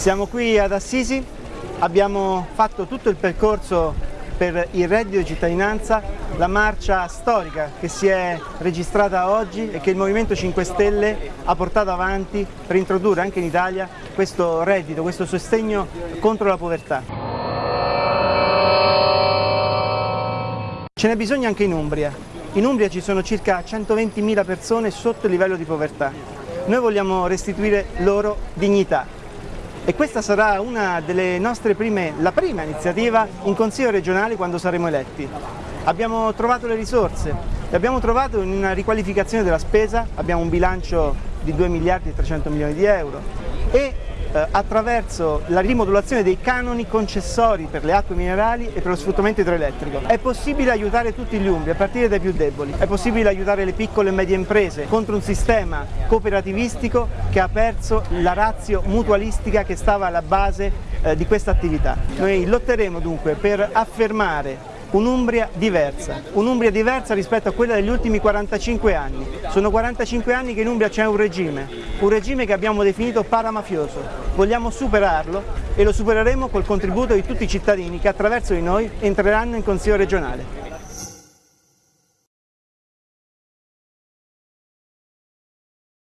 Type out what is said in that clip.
Siamo qui ad Assisi, abbiamo fatto tutto il percorso per il reddito di cittadinanza, la marcia storica che si è registrata oggi e che il Movimento 5 Stelle ha portato avanti per introdurre anche in Italia questo reddito, questo sostegno contro la povertà. Ce n'è bisogno anche in Umbria. In Umbria ci sono circa 120.000 persone sotto il livello di povertà. Noi vogliamo restituire loro dignità, e questa sarà una delle nostre prime, la prima iniziativa in Consiglio regionale quando saremo eletti. Abbiamo trovato le risorse, le abbiamo trovate in una riqualificazione della spesa, abbiamo un bilancio di 2 miliardi e 300 milioni di euro e eh, attraverso la rimodulazione dei canoni concessori per le acque minerali e per lo sfruttamento idroelettrico. È possibile aiutare tutti gli umbri, a partire dai più deboli. È possibile aiutare le piccole e medie imprese contro un sistema cooperativistico che ha perso la razio mutualistica che stava alla base eh, di questa attività. Noi lotteremo dunque per affermare un'Umbria diversa, un'Umbria diversa rispetto a quella degli ultimi 45 anni. Sono 45 anni che in Umbria c'è un regime, un regime che abbiamo definito paramafioso. Vogliamo superarlo e lo supereremo col contributo di tutti i cittadini che attraverso di noi entreranno in Consiglio regionale.